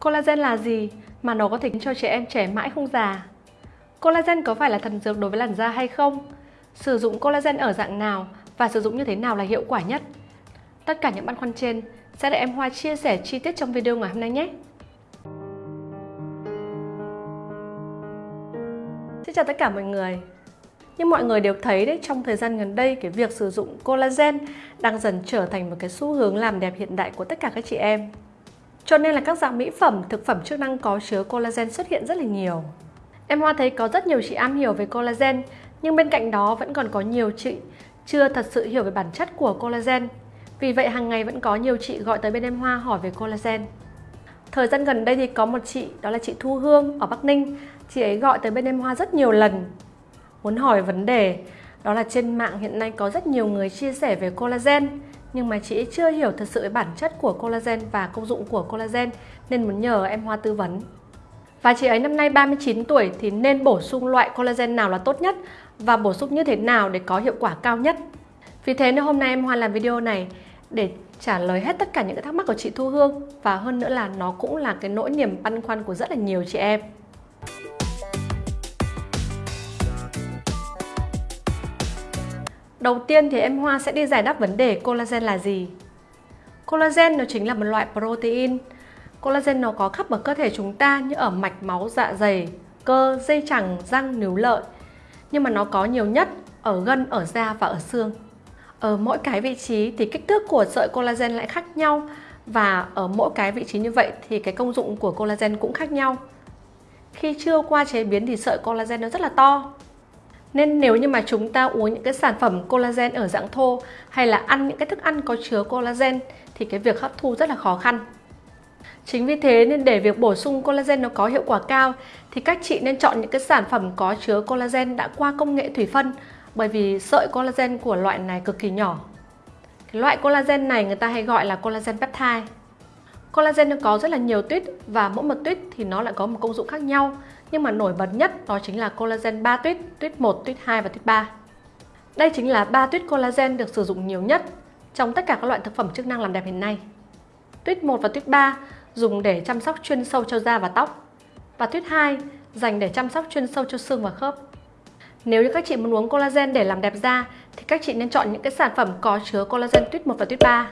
Collagen là gì mà nó có thể cho trẻ em trẻ mãi không già? Collagen có phải là thần dược đối với làn da hay không? Sử dụng collagen ở dạng nào và sử dụng như thế nào là hiệu quả nhất? Tất cả những băn khoăn trên sẽ để em Hoa chia sẻ chi tiết trong video ngày hôm nay nhé! Xin chào tất cả mọi người Như mọi người đều thấy đấy, trong thời gian gần đây cái việc sử dụng collagen đang dần trở thành một cái xu hướng làm đẹp hiện đại của tất cả các chị em cho nên là các dạng mỹ phẩm, thực phẩm chức năng có chứa collagen xuất hiện rất là nhiều. Em Hoa thấy có rất nhiều chị am hiểu về collagen, nhưng bên cạnh đó vẫn còn có nhiều chị chưa thật sự hiểu về bản chất của collagen. Vì vậy hàng ngày vẫn có nhiều chị gọi tới bên em Hoa hỏi về collagen. Thời gian gần đây thì có một chị, đó là chị Thu Hương ở Bắc Ninh. Chị ấy gọi tới bên em Hoa rất nhiều lần, muốn hỏi vấn đề. Đó là trên mạng hiện nay có rất nhiều người chia sẻ về collagen nhưng mà chị chưa hiểu thật sự bản chất của collagen và công dụng của collagen, nên muốn nhờ em Hoa tư vấn. Và chị ấy năm nay 39 tuổi thì nên bổ sung loại collagen nào là tốt nhất và bổ sung như thế nào để có hiệu quả cao nhất. Vì thế nên hôm nay em Hoa làm video này để trả lời hết tất cả những cái thắc mắc của chị Thu Hương và hơn nữa là nó cũng là cái nỗi niềm băn khoăn của rất là nhiều chị em. Đầu tiên thì em Hoa sẽ đi giải đáp vấn đề collagen là gì. Collagen nó chính là một loại protein. Collagen nó có khắp ở cơ thể chúng ta như ở mạch máu dạ dày, cơ, dây chẳng, răng, níu lợi. Nhưng mà nó có nhiều nhất ở gân, ở da và ở xương. Ở mỗi cái vị trí thì kích thước của sợi collagen lại khác nhau và ở mỗi cái vị trí như vậy thì cái công dụng của collagen cũng khác nhau. Khi chưa qua chế biến thì sợi collagen nó rất là to nên nếu như mà chúng ta uống những cái sản phẩm collagen ở dạng thô hay là ăn những cái thức ăn có chứa collagen thì cái việc hấp thu rất là khó khăn. Chính vì thế nên để việc bổ sung collagen nó có hiệu quả cao thì các chị nên chọn những cái sản phẩm có chứa collagen đã qua công nghệ thủy phân, bởi vì sợi collagen của loại này cực kỳ nhỏ. Cái loại collagen này người ta hay gọi là collagen peptide. Collagen nó có rất là nhiều tuyết và mỗi một tuyết thì nó lại có một công dụng khác nhau nhưng mà nổi bật nhất đó chính là collagen 3 tuyết, tuyết 1, tuyết 2 và tuyết 3. Đây chính là 3 tuyết collagen được sử dụng nhiều nhất trong tất cả các loại thực phẩm chức năng làm đẹp hiện nay. Tuyết 1 và tuyết 3 dùng để chăm sóc chuyên sâu cho da và tóc và tuyết 2 dành để chăm sóc chuyên sâu cho xương và khớp. Nếu như các chị muốn uống collagen để làm đẹp da thì các chị nên chọn những cái sản phẩm có chứa collagen tuyết 1 và tuyết 3.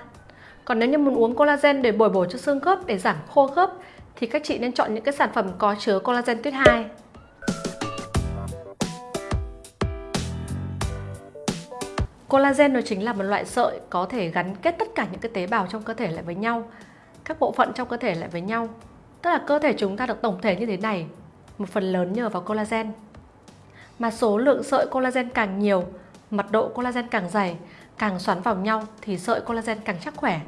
Còn nếu như muốn uống collagen để bồi bổ cho xương khớp để giảm khô khớp thì các chị nên chọn những cái sản phẩm có chứa collagen tuyết 2. Collagen nó chính là một loại sợi có thể gắn kết tất cả những cái tế bào trong cơ thể lại với nhau, các bộ phận trong cơ thể lại với nhau. Tức là cơ thể chúng ta được tổng thể như thế này, một phần lớn nhờ vào collagen. Mà số lượng sợi collagen càng nhiều, mật độ collagen càng dày, càng xoắn vào nhau thì sợi collagen càng chắc khỏe.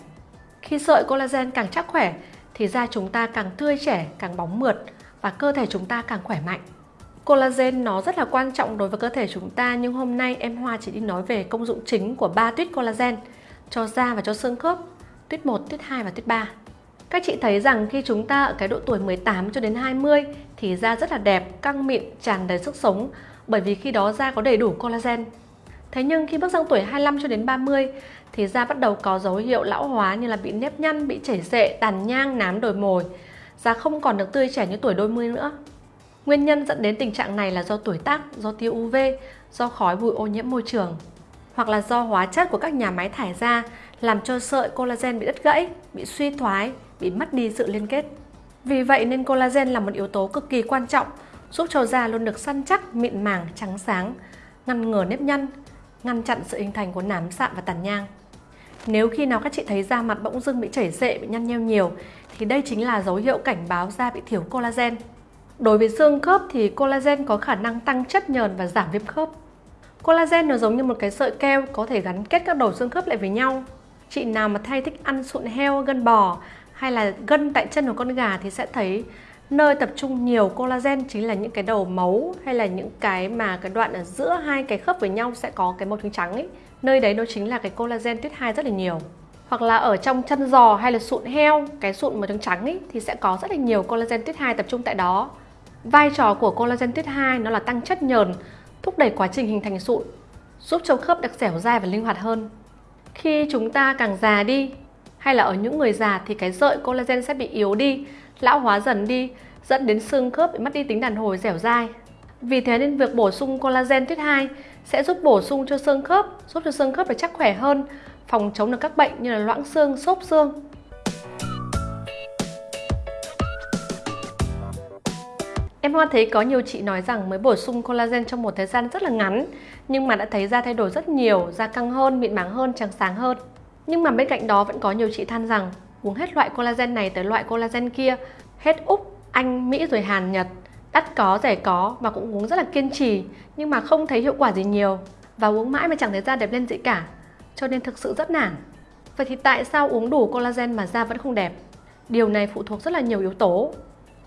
Khi sợi collagen càng chắc khỏe thì da chúng ta càng tươi trẻ, càng bóng mượt và cơ thể chúng ta càng khỏe mạnh. Collagen nó rất là quan trọng đối với cơ thể chúng ta nhưng hôm nay em Hoa chỉ đi nói về công dụng chính của ba tuyết collagen cho da và cho xương khớp, tuyết 1, tuyết 2 và tuyết 3. Các chị thấy rằng khi chúng ta ở cái độ tuổi 18 cho đến 20 thì da rất là đẹp, căng mịn, tràn đầy sức sống bởi vì khi đó da có đầy đủ collagen. Thế nhưng khi bước sang tuổi 25 cho đến 30 thì da bắt đầu có dấu hiệu lão hóa như là bị nếp nhăn, bị chảy xệ, tàn nhang, nám đồi mồi. Da không còn được tươi trẻ như tuổi đôi mươi nữa. Nguyên nhân dẫn đến tình trạng này là do tuổi tác, do tia UV, do khói bụi ô nhiễm môi trường hoặc là do hóa chất của các nhà máy thải ra làm cho sợi collagen bị đứt gãy, bị suy thoái, bị mất đi sự liên kết. Vì vậy nên collagen là một yếu tố cực kỳ quan trọng giúp cho da luôn được săn chắc, mịn màng, trắng sáng, ngăn ngừa nếp nhăn, ngăn chặn sự hình thành của nám sạm và tàn nhang. Nếu khi nào các chị thấy da mặt bỗng dưng bị chảy xệ, bị nhăn nheo nhiều thì đây chính là dấu hiệu cảnh báo da bị thiếu collagen. Đối với xương khớp thì collagen có khả năng tăng chất nhờn và giảm viêm khớp. Collagen nó giống như một cái sợi keo có thể gắn kết các đầu xương khớp lại với nhau. Chị nào mà thay thích ăn sụn heo, gân bò hay là gân tại chân của con gà thì sẽ thấy nơi tập trung nhiều collagen chính là những cái đầu máu hay là những cái mà cái đoạn ở giữa hai cái khớp với nhau sẽ có cái màu trắng trắng ấy. Nơi đấy nó chính là cái collagen tuyết 2 rất là nhiều. Hoặc là ở trong chân giò hay là sụn heo, cái sụn màu trắng trắng ấy, thì sẽ có rất là nhiều collagen tuyết 2 tập trung tại đó. Vai trò của collagen tuyết 2 nó là tăng chất nhờn, thúc đẩy quá trình hình thành sụn, giúp cho khớp được dẻo dai và linh hoạt hơn. Khi chúng ta càng già đi hay là ở những người già thì cái sợi collagen sẽ bị yếu đi lão hóa dần đi, dẫn đến xương khớp bị mất đi tính đàn hồi dẻo dai. Vì thế nên việc bổ sung collagen tuyết 2 sẽ giúp bổ sung cho xương khớp, giúp cho xương khớp được chắc khỏe hơn, phòng chống được các bệnh như là loãng xương, xốp xương. Em Hoa thấy có nhiều chị nói rằng mới bổ sung collagen trong một thời gian rất là ngắn nhưng mà đã thấy da thay đổi rất nhiều, da căng hơn, mịn màng hơn, trắng sáng hơn. Nhưng mà bên cạnh đó vẫn có nhiều chị than rằng uống hết loại collagen này tới loại collagen kia, hết Úc, Anh, Mỹ rồi Hàn, Nhật, đắt có, rẻ có và cũng uống rất là kiên trì nhưng mà không thấy hiệu quả gì nhiều và uống mãi mà chẳng thấy da đẹp lên gì cả cho nên thực sự rất nản. Vậy thì tại sao uống đủ collagen mà da vẫn không đẹp? Điều này phụ thuộc rất là nhiều yếu tố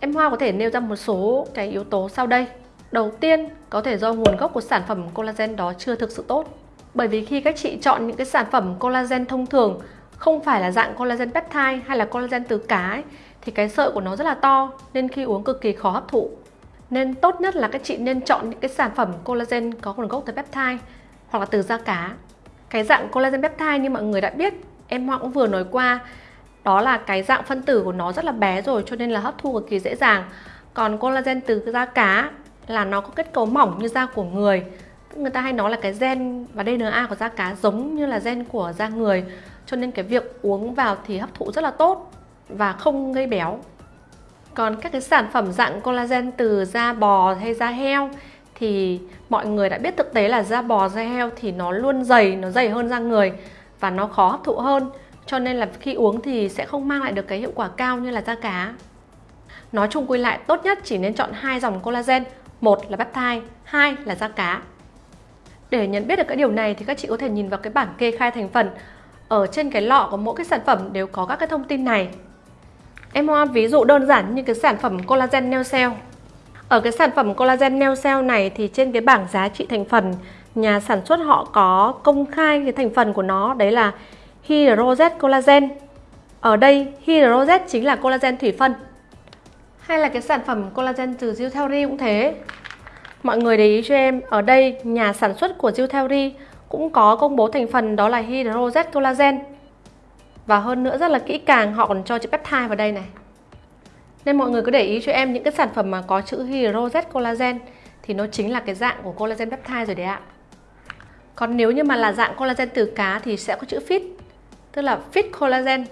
Em Hoa có thể nêu ra một số cái yếu tố sau đây. Đầu tiên, có thể do nguồn gốc của sản phẩm collagen đó chưa thực sự tốt. Bởi vì khi các chị chọn những cái sản phẩm collagen thông thường không phải là dạng collagen peptide hay là collagen từ cá ấy, thì cái sợi của nó rất là to nên khi uống cực kỳ khó hấp thụ. Nên tốt nhất là các chị nên chọn những cái sản phẩm collagen có nguồn gốc từ peptide hoặc là từ da cá. Cái dạng collagen peptide như mọi người đã biết, em Hoa cũng vừa nói qua đó là cái dạng phân tử của nó rất là bé rồi cho nên là hấp thu cực kỳ dễ dàng còn collagen từ da cá là nó có kết cấu mỏng như da của người người ta hay nói là cái gen và DNA của da cá giống như là gen của da người cho nên cái việc uống vào thì hấp thụ rất là tốt và không gây béo còn các cái sản phẩm dạng collagen từ da bò hay da heo thì mọi người đã biết thực tế là da bò da heo thì nó luôn dày nó dày hơn da người và nó khó hấp thụ hơn cho nên là khi uống thì sẽ không mang lại được cái hiệu quả cao như là da cá. Nói chung quy lại tốt nhất chỉ nên chọn hai dòng collagen, một là peptide, hai là da cá. Để nhận biết được cái điều này thì các chị có thể nhìn vào cái bảng kê khai thành phần. Ở trên cái lọ của mỗi cái sản phẩm đều có các cái thông tin này. Em hoa ví dụ đơn giản như cái sản phẩm collagen nail cell. Ở cái sản phẩm collagen nail cell này thì trên cái bảng giá trị thành phần nhà sản xuất họ có công khai cái thành phần của nó đấy là hydrozet collagen. Ở đây hydrozet chính là collagen thủy phân. Hay là cái sản phẩm collagen từ Zootheory cũng thế. Mọi người để ý cho em, ở đây nhà sản xuất của Zootheory cũng có công bố thành phần đó là hydrozet collagen. Và hơn nữa rất là kỹ càng, họ còn cho chữ peptide vào đây này. Nên mọi người cứ để ý cho em những cái sản phẩm mà có chữ hydrozet collagen thì nó chính là cái dạng của collagen peptide rồi đấy ạ. Còn nếu như mà là dạng collagen từ cá thì sẽ có chữ fit tức là Fit Collagen.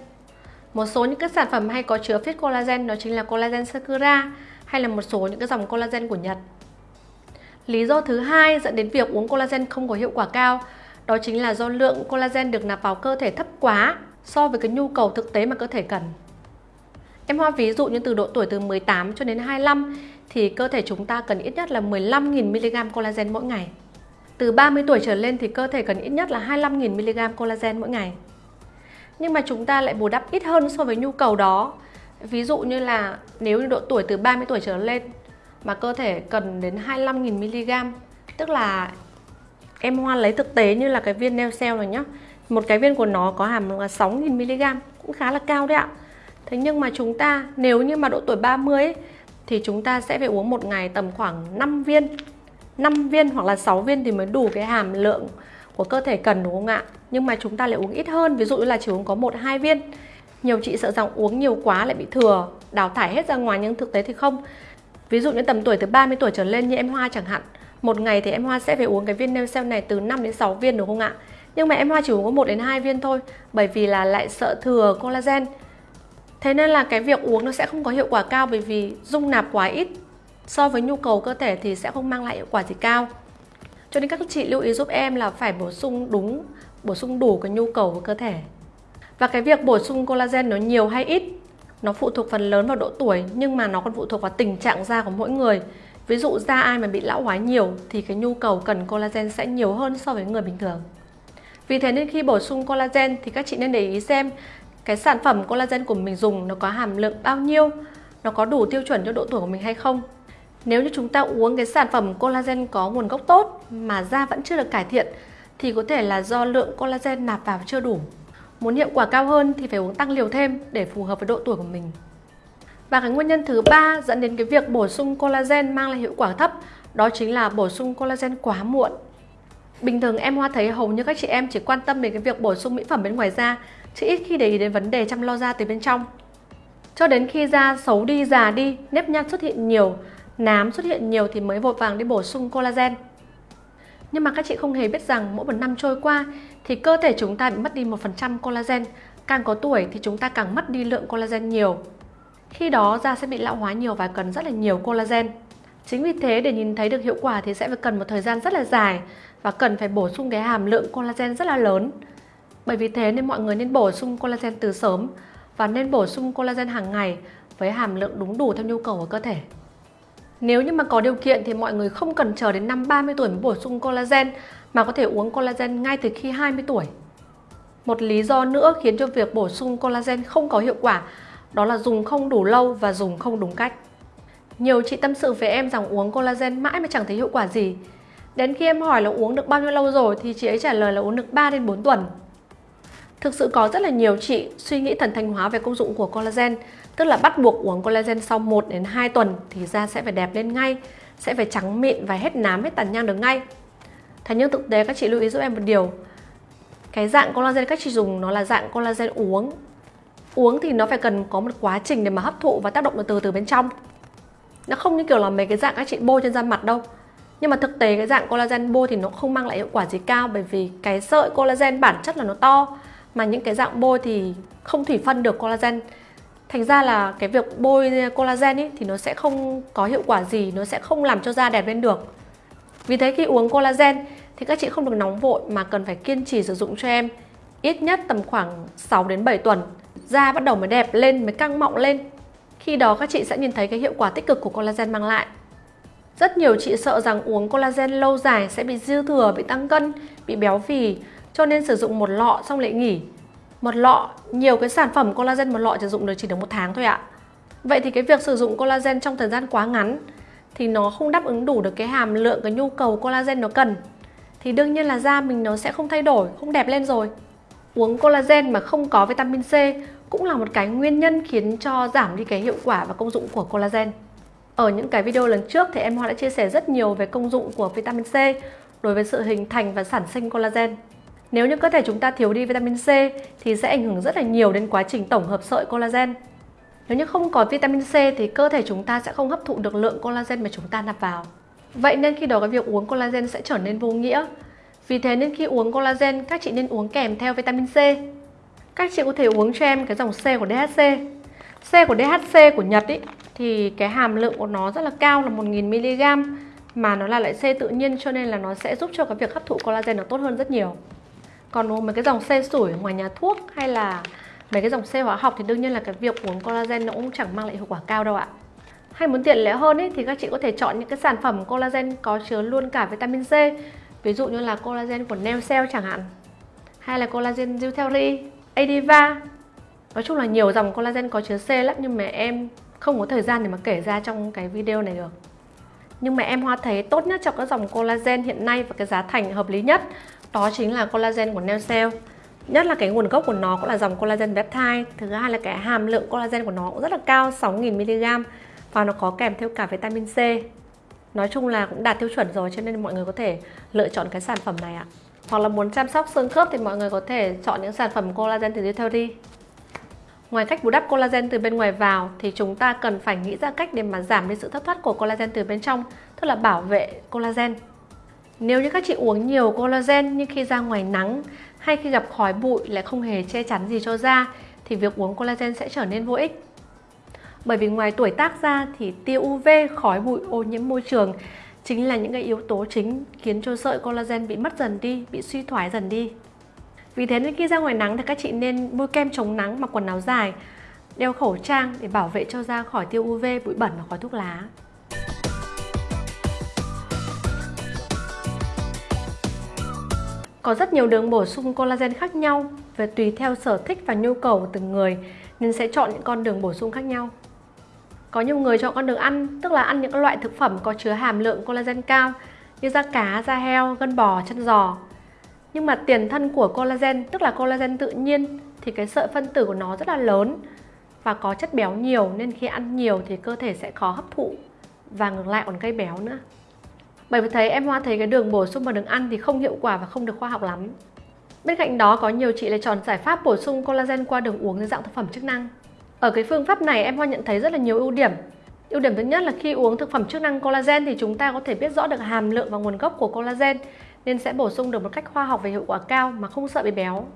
Một số những cái sản phẩm hay có chứa Fit Collagen, đó chính là collagen Sakura hay là một số những cái dòng collagen của Nhật. Lý do thứ hai dẫn đến việc uống collagen không có hiệu quả cao, đó chính là do lượng collagen được nạp vào cơ thể thấp quá so với cái nhu cầu thực tế mà cơ thể cần. Em hoa ví dụ như từ độ tuổi từ 18 cho đến 25 thì cơ thể chúng ta cần ít nhất là 15.000 mg collagen mỗi ngày. Từ 30 tuổi trở lên thì cơ thể cần ít nhất là 25.000 mg collagen mỗi ngày nhưng mà chúng ta lại bù đắp ít hơn so với nhu cầu đó ví dụ như là nếu như độ tuổi từ 30 tuổi trở lên mà cơ thể cần đến 25.000 mg tức là em hoa lấy thực tế như là cái viên neo cell này nhá một cái viên của nó có hàm là 6.000 mg cũng khá là cao đấy ạ thế nhưng mà chúng ta nếu như mà độ tuổi 30 ấy, thì chúng ta sẽ phải uống một ngày tầm khoảng 5 viên 5 viên hoặc là 6 viên thì mới đủ cái hàm lượng của cơ thể cần đúng không ạ? Nhưng mà chúng ta lại uống ít hơn, ví dụ như là chỉ uống có 1 2 viên. Nhiều chị sợ rằng uống nhiều quá lại bị thừa, đào thải hết ra ngoài nhưng thực tế thì không. Ví dụ như tầm tuổi từ 30 tuổi trở lên như em Hoa chẳng hạn, một ngày thì em Hoa sẽ phải uống cái viên nêu cell này từ 5 đến 6 viên đúng không ạ? Nhưng mà em Hoa chỉ uống có 1 đến 2 viên thôi, bởi vì là lại sợ thừa collagen. Thế nên là cái việc uống nó sẽ không có hiệu quả cao bởi vì dung nạp quá ít so với nhu cầu cơ thể thì sẽ không mang lại hiệu quả gì cao. Cho nên các chị lưu ý giúp em là phải bổ sung đúng, bổ sung đủ cái nhu cầu của cơ thể. Và cái việc bổ sung collagen nó nhiều hay ít nó phụ thuộc phần lớn vào độ tuổi nhưng mà nó còn phụ thuộc vào tình trạng da của mỗi người. Ví dụ da ai mà bị lão hóa nhiều thì cái nhu cầu cần collagen sẽ nhiều hơn so với người bình thường. Vì thế nên khi bổ sung collagen thì các chị nên để ý xem cái sản phẩm collagen của mình dùng nó có hàm lượng bao nhiêu, nó có đủ tiêu chuẩn cho độ tuổi của mình hay không. Nếu như chúng ta uống cái sản phẩm collagen có nguồn gốc tốt mà da vẫn chưa được cải thiện thì có thể là do lượng collagen nạp vào chưa đủ. Muốn hiệu quả cao hơn thì phải uống tăng liều thêm để phù hợp với độ tuổi của mình. Và cái nguyên nhân thứ ba dẫn đến cái việc bổ sung collagen mang lại hiệu quả thấp đó chính là bổ sung collagen quá muộn. Bình thường em Hoa thấy hầu như các chị em chỉ quan tâm đến cái việc bổ sung mỹ phẩm bên ngoài da chứ ít khi để ý đến vấn đề chăm lo da từ bên trong. cho đến khi da xấu đi, già đi, nếp nhăn xuất hiện nhiều, nám xuất hiện nhiều thì mới vội vàng đi bổ sung collagen. Nhưng mà các chị không hề biết rằng mỗi một năm trôi qua thì cơ thể chúng ta bị mất đi 1% collagen. Càng có tuổi thì chúng ta càng mất đi lượng collagen nhiều. Khi đó da sẽ bị lão hóa nhiều và cần rất là nhiều collagen. Chính vì thế, để nhìn thấy được hiệu quả thì sẽ phải cần một thời gian rất là dài và cần phải bổ sung cái hàm lượng collagen rất là lớn. Bởi vì thế nên mọi người nên bổ sung collagen từ sớm và nên bổ sung collagen hàng ngày với hàm lượng đúng đủ theo nhu cầu của cơ thể. Nếu như mà có điều kiện thì mọi người không cần chờ đến năm 30 tuổi mới bổ sung collagen mà có thể uống collagen ngay từ khi 20 tuổi. Một lý do nữa khiến cho việc bổ sung collagen không có hiệu quả đó là dùng không đủ lâu và dùng không đúng cách. Nhiều chị tâm sự với em rằng uống collagen mãi mà chẳng thấy hiệu quả gì. Đến khi em hỏi là uống được bao nhiêu lâu rồi thì chị ấy trả lời là uống được 3 đến 4 tuần. Thực sự có rất là nhiều chị suy nghĩ thần thanh hóa về công dụng của collagen, tức là bắt buộc uống collagen sau 1 đến 2 tuần thì da sẽ phải đẹp lên ngay, sẽ phải trắng mịn và hết nám hết tàn nhang được ngay. Thế nhưng thực tế các chị lưu ý giúp em một điều. Cái dạng collagen các chị dùng nó là dạng collagen uống. Uống thì nó phải cần có một quá trình để mà hấp thụ và tác động từ từ bên trong. Nó không như kiểu là mấy cái dạng các chị bôi trên da mặt đâu. Nhưng mà thực tế cái dạng collagen bôi thì nó không mang lại hiệu quả gì cao bởi vì cái sợi collagen bản chất là nó to mà những cái dạng bôi thì không thủy phân được collagen thành ra là cái việc bôi collagen ý, thì nó sẽ không có hiệu quả gì nó sẽ không làm cho da đẹp lên được. Vì thế khi uống collagen thì các chị không được nóng vội mà cần phải kiên trì sử dụng cho em ít nhất tầm khoảng 6 đến 7 tuần. Da bắt đầu mới đẹp lên mới căng mọng lên. Khi đó các chị sẽ nhìn thấy cái hiệu quả tích cực của collagen mang lại. Rất nhiều chị sợ rằng uống collagen lâu dài sẽ bị dư thừa, bị tăng cân, bị béo phì cho nên sử dụng một lọ xong lại nghỉ một lọ, nhiều cái sản phẩm collagen một lọ sử dụng được chỉ được một tháng thôi ạ. Vậy thì cái việc sử dụng collagen trong thời gian quá ngắn thì nó không đáp ứng đủ được cái hàm lượng, cái nhu cầu collagen nó cần. Thì đương nhiên là da mình nó sẽ không thay đổi, không đẹp lên rồi. Uống collagen mà không có vitamin C cũng là một cái nguyên nhân khiến cho giảm đi cái hiệu quả và công dụng của collagen. Ở những cái video lần trước thì em Hoa đã chia sẻ rất nhiều về công dụng của vitamin C đối với sự hình thành và sản sinh collagen nếu như cơ thể chúng ta thiếu đi vitamin C thì sẽ ảnh hưởng rất là nhiều đến quá trình tổng hợp sợi collagen. Nếu như không có vitamin C thì cơ thể chúng ta sẽ không hấp thụ được lượng collagen mà chúng ta nạp vào. Vậy nên khi đó cái việc uống collagen sẽ trở nên vô nghĩa. Vì thế nên khi uống collagen các chị nên uống kèm theo vitamin C. Các chị có thể uống cho em cái dòng C của DHC. C của DHC của Nhật ý, thì cái hàm lượng của nó rất là cao là 1000mg mà nó là loại C tự nhiên cho nên là nó sẽ giúp cho cái việc hấp thụ collagen nó tốt hơn rất nhiều còn mấy cái dòng xe sủi ngoài nhà thuốc hay là mấy cái dòng xe hóa học thì đương nhiên là cái việc uống collagen nó cũng chẳng mang lại hiệu quả cao đâu ạ. Hay muốn tiện lợi hơn ý, thì các chị có thể chọn những cái sản phẩm collagen có chứa luôn cả vitamin C ví dụ như là collagen của Neocell chẳng hạn hay là collagen Zutheri, Adiva nói chung là nhiều dòng collagen có chứa C lắm nhưng mà em không có thời gian để mà kể ra trong cái video này được. Nhưng mà em Hoa thấy tốt nhất cho các dòng collagen hiện nay và cái giá thành hợp lý nhất đó chính là collagen của Neocell nhất là cái nguồn gốc của nó cũng là dòng collagen peptide. Thứ hai là cái hàm lượng collagen của nó cũng rất là cao 6.000mg và nó có kèm theo cả vitamin C. Nói chung là cũng đạt tiêu chuẩn rồi cho nên mọi người có thể lựa chọn cái sản phẩm này ạ. Hoặc là muốn chăm sóc xương khớp thì mọi người có thể chọn những sản phẩm collagen từ Eutery Ngoài cách bù đắp collagen từ bên ngoài vào thì chúng ta cần phải nghĩ ra cách để mà giảm đi sự thất thoát của collagen từ bên trong, tức là bảo vệ collagen. Nếu như các chị uống nhiều collagen nhưng khi ra ngoài nắng hay khi gặp khói bụi lại không hề che chắn gì cho da thì việc uống collagen sẽ trở nên vô ích. Bởi vì ngoài tuổi tác ra thì tia UV, khói bụi, ô nhiễm môi trường chính là những cái yếu tố chính khiến cho sợi collagen bị mất dần đi, bị suy thoái dần đi. Vì thế nên khi ra ngoài nắng thì các chị nên bôi kem chống nắng mặc quần áo dài, đeo khẩu trang để bảo vệ cho da khỏi tia UV, bụi bẩn và khói thuốc lá. Có rất nhiều đường bổ sung collagen khác nhau về tùy theo sở thích và nhu cầu của từng người nên sẽ chọn những con đường bổ sung khác nhau. Có nhiều người chọn con đường ăn, tức là ăn những loại thực phẩm có chứa hàm lượng collagen cao như da cá, da heo, gân bò, chân giò. Nhưng mà tiền thân của collagen, tức là collagen tự nhiên thì cái sợi phân tử của nó rất là lớn và có chất béo nhiều nên khi ăn nhiều thì cơ thể sẽ khó hấp thụ và ngược lại còn gây béo nữa. Bởi vì thấy em Hoa thấy cái đường bổ sung vào đường ăn thì không hiệu quả và không được khoa học lắm. Bên cạnh đó, có nhiều chị lại chọn giải pháp bổ sung collagen qua đường uống dưới dạng thực phẩm chức năng. Ở cái phương pháp này, em Hoa nhận thấy rất là nhiều ưu điểm. Ưu điểm thứ nhất là khi uống thực phẩm chức năng collagen thì chúng ta có thể biết rõ được hàm lượng và nguồn gốc của collagen, nên sẽ bổ sung được một cách khoa học và hiệu quả cao mà không sợ bị béo.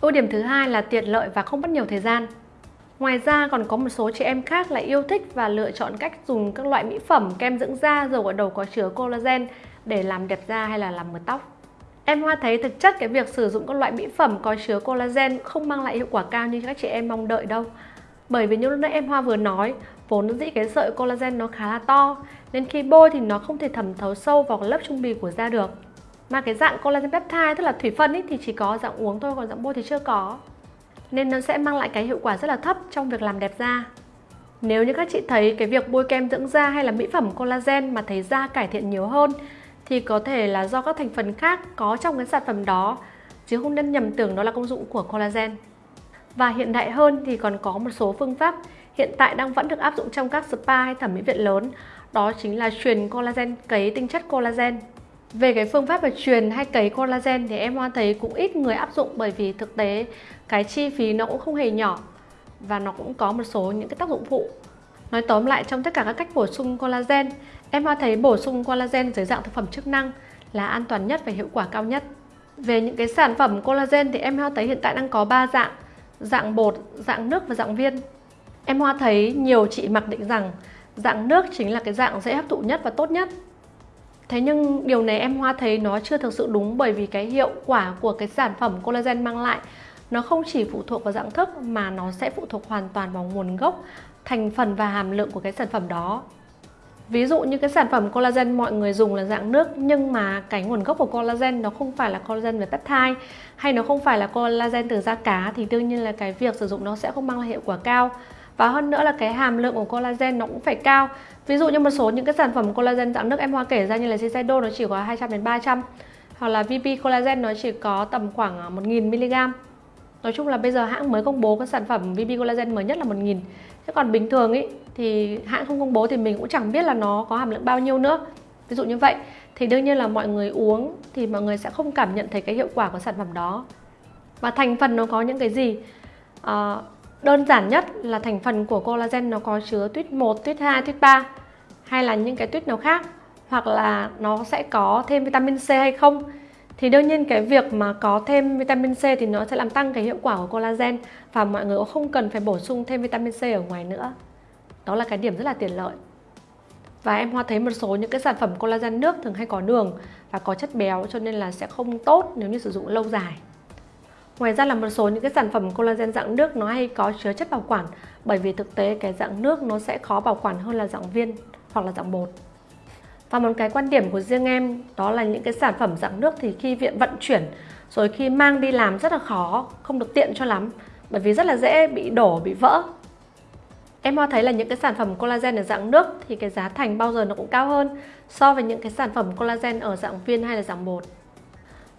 Ưu điểm thứ hai là tiện lợi và không mất nhiều thời gian. Ngoài ra còn có một số chị em khác lại yêu thích và lựa chọn cách dùng các loại mỹ phẩm, kem dưỡng da, dầu gội đầu có chứa collagen để làm đẹp da hay là làm mượt tóc. Em Hoa thấy thực chất cái việc sử dụng các loại mỹ phẩm có chứa collagen không mang lại hiệu quả cao như các chị em mong đợi đâu. Bởi vì như lúc nãy em Hoa vừa nói, vốn dĩ cái sợi collagen nó khá là to nên khi bôi thì nó không thể thẩm thấu sâu vào lớp trung bì của da được. Mà cái dạng collagen peptide tức là thủy phân ý, thì chỉ có dạng uống thôi còn dạng bôi thì chưa có. Nên nó sẽ mang lại cái hiệu quả rất là thấp trong việc làm đẹp da. Nếu như các chị thấy cái việc bôi kem dưỡng da hay là mỹ phẩm collagen mà thấy da cải thiện nhiều hơn, thì có thể là do các thành phần khác có trong cái sản phẩm đó, chứ không nên nhầm tưởng đó là công dụng của collagen. Và hiện đại hơn thì còn có một số phương pháp hiện tại đang vẫn được áp dụng trong các spa hay thẩm mỹ viện lớn, đó chính là truyền collagen, cấy tinh chất collagen về cái phương pháp về truyền hay cấy collagen thì em Hoa thấy cũng ít người áp dụng bởi vì thực tế cái chi phí nó cũng không hề nhỏ và nó cũng có một số những cái tác dụng phụ. Nói tóm lại trong tất cả các cách bổ sung collagen, em Hoa thấy bổ sung collagen dưới dạng thực phẩm chức năng là an toàn nhất và hiệu quả cao nhất. Về những cái sản phẩm collagen thì em Hoa thấy hiện tại đang có 3 dạng, dạng bột, dạng nước và dạng viên. Em Hoa thấy nhiều chị mặc định rằng dạng nước chính là cái dạng dễ hấp thụ nhất và tốt nhất Thế nhưng điều này em Hoa thấy nó chưa thực sự đúng bởi vì cái hiệu quả của cái sản phẩm collagen mang lại nó không chỉ phụ thuộc vào dạng thức mà nó sẽ phụ thuộc hoàn toàn vào nguồn gốc, thành phần và hàm lượng của cái sản phẩm đó. Ví dụ như cái sản phẩm collagen mọi người dùng là dạng nước nhưng mà cái nguồn gốc của collagen nó không phải là collagen về peptide hay nó không phải là collagen từ da cá thì đương nhiên là cái việc sử dụng nó sẽ không mang lại hiệu quả cao. Và hơn nữa là cái hàm lượng của collagen nó cũng phải cao Ví dụ như một số những cái sản phẩm collagen dạng nước em hoa kể ra như là Shiseido nó chỉ có 200 đến 300 hoặc là VP collagen nó chỉ có tầm khoảng à, 1000 mg. Nói chung là bây giờ hãng mới công bố cái sản phẩm VP collagen mới nhất là 1000. Thế còn bình thường ý thì hãng không công bố thì mình cũng chẳng biết là nó có hàm lượng bao nhiêu nữa. Ví dụ như vậy thì đương nhiên là mọi người uống thì mọi người sẽ không cảm nhận thấy cái hiệu quả của sản phẩm đó. Và thành phần nó có những cái gì? À, Đơn giản nhất là thành phần của collagen nó có chứa tuyết 1, tuyết 2, tuyết 3 hay là những cái tuyết nào khác hoặc là nó sẽ có thêm vitamin C hay không. Thì đương nhiên cái việc mà có thêm vitamin C thì nó sẽ làm tăng cái hiệu quả của collagen và mọi người cũng không cần phải bổ sung thêm vitamin C ở ngoài nữa. Đó là cái điểm rất là tiện lợi. Và em Hoa thấy một số những cái sản phẩm collagen nước thường hay có đường và có chất béo cho nên là sẽ không tốt nếu như sử dụng lâu dài. Ngoài ra là một số những cái sản phẩm collagen dạng nước nó hay có chứa chất bảo quản bởi vì thực tế cái dạng nước nó sẽ khó bảo quản hơn là dạng viên hoặc là dạng bột. Và một cái quan điểm của riêng em đó là những cái sản phẩm dạng nước thì khi viện vận chuyển rồi khi mang đi làm rất là khó, không được tiện cho lắm bởi vì rất là dễ bị đổ, bị vỡ. Em hoa thấy là những cái sản phẩm collagen ở dạng nước thì cái giá thành bao giờ nó cũng cao hơn so với những cái sản phẩm collagen ở dạng viên hay là dạng bột.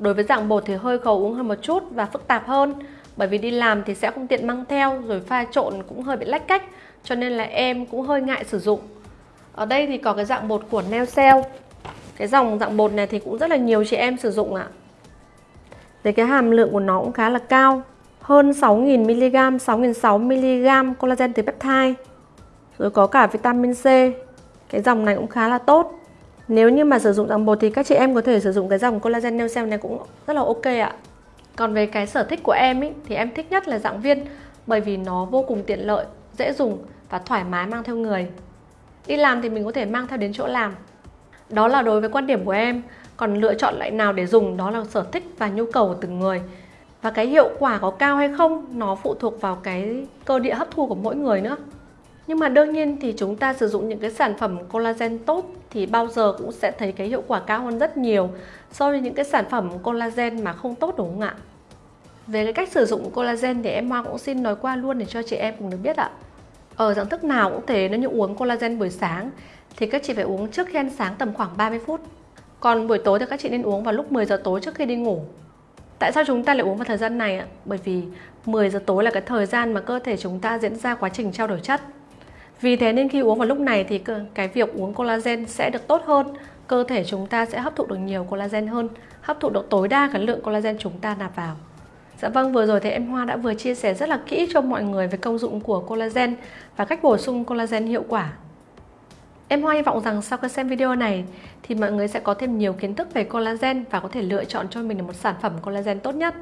Đối với dạng bột thì hơi khó uống hơn một chút và phức tạp hơn bởi vì đi làm thì sẽ không tiện mang theo rồi pha trộn cũng hơi bị lách cách cho nên là em cũng hơi ngại sử dụng. Ở đây thì có cái dạng bột của Neocell. Cái dòng dạng bột này thì cũng rất là nhiều chị em sử dụng ạ. Thì cái hàm lượng của nó cũng khá là cao, hơn 6.000mg, 6.600mg collagen từ peptide. Rồi có cả vitamin C. Cái dòng này cũng khá là tốt. Nếu như mà sử dụng dạng bột thì các chị em có thể sử dụng cái dòng collagen nail cell này cũng rất là ok ạ. Còn về cái sở thích của em ý, thì em thích nhất là dạng viên bởi vì nó vô cùng tiện lợi, dễ dùng và thoải mái mang theo người. Đi làm thì mình có thể mang theo đến chỗ làm. Đó là đối với quan điểm của em. Còn lựa chọn loại nào để dùng đó là sở thích và nhu cầu của từng người. Và cái hiệu quả có cao hay không nó phụ thuộc vào cái cơ địa hấp thu của mỗi người nữa. Nhưng mà đương nhiên thì chúng ta sử dụng những cái sản phẩm collagen tốt thì bao giờ cũng sẽ thấy cái hiệu quả cao hơn rất nhiều so với những cái sản phẩm collagen mà không tốt đúng không ạ? Về cái cách sử dụng collagen thì em Hoa cũng xin nói qua luôn để cho chị em cùng được biết ạ. Ở dạng thức nào cũng thế, nếu như uống collagen buổi sáng thì các chị phải uống trước khi ăn sáng tầm khoảng 30 phút. Còn buổi tối thì các chị nên uống vào lúc 10 giờ tối trước khi đi ngủ. Tại sao chúng ta lại uống vào thời gian này ạ? Bởi vì 10 giờ tối là cái thời gian mà cơ thể chúng ta diễn ra quá trình trao đổi chất. Vì thế nên khi uống vào lúc này thì cái việc uống collagen sẽ được tốt hơn Cơ thể chúng ta sẽ hấp thụ được nhiều collagen hơn Hấp thụ được tối đa cái lượng collagen chúng ta nạp vào Dạ vâng, vừa rồi thì em Hoa đã vừa chia sẻ rất là kỹ cho mọi người về công dụng của collagen và cách bổ sung collagen hiệu quả. Em Hoa hy vọng rằng sau khi xem video này thì mọi người sẽ có thêm nhiều kiến thức về collagen và có thể lựa chọn cho mình một sản phẩm collagen tốt nhất.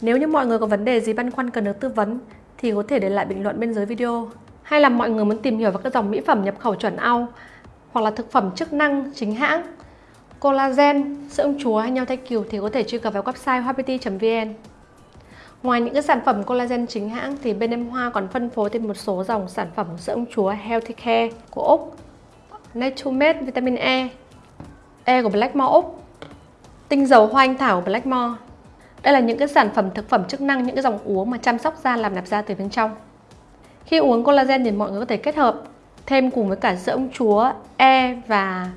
Nếu như mọi người có vấn đề gì băn khoăn cần được tư vấn thì có thể để lại bình luận bên dưới video. Hay là mọi người muốn tìm hiểu về các dòng mỹ phẩm nhập khẩu chuẩn Âu hoặc là thực phẩm chức năng chính hãng, collagen, sữa ông chúa hay nhau thay cừu thì có thể truy cập vào website hoapity.vn. Ngoài những cái sản phẩm collagen chính hãng thì bên em Hoa còn phân phối thêm một số dòng sản phẩm sữa ông chúa Healthy Care của Úc, Naturemade Vitamin E, E của Blackmore Úc, tinh dầu hoa anh thảo của Blackmore. Đây là những cái sản phẩm thực phẩm chức năng, những cái dòng uống mà chăm sóc da làm đẹp da từ bên trong. Khi uống collagen thì mọi người có thể kết hợp thêm cùng với cả sữa ông chúa, E và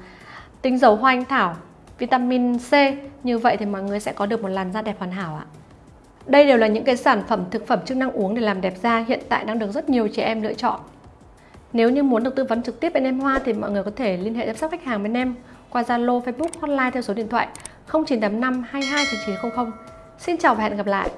tinh dầu hoa anh thảo, vitamin C. Như vậy thì mọi người sẽ có được một làn da đẹp hoàn hảo ạ. Đây đều là những cái sản phẩm thực phẩm chức năng uống để làm đẹp da hiện tại đang được rất nhiều chị em lựa chọn. Nếu như muốn được tư vấn trực tiếp bên em Hoa thì mọi người có thể liên hệ chăm sóc khách hàng bên em qua Zalo, Facebook, hotline theo số điện thoại 0985 22 9900. Xin chào và hẹn gặp lại.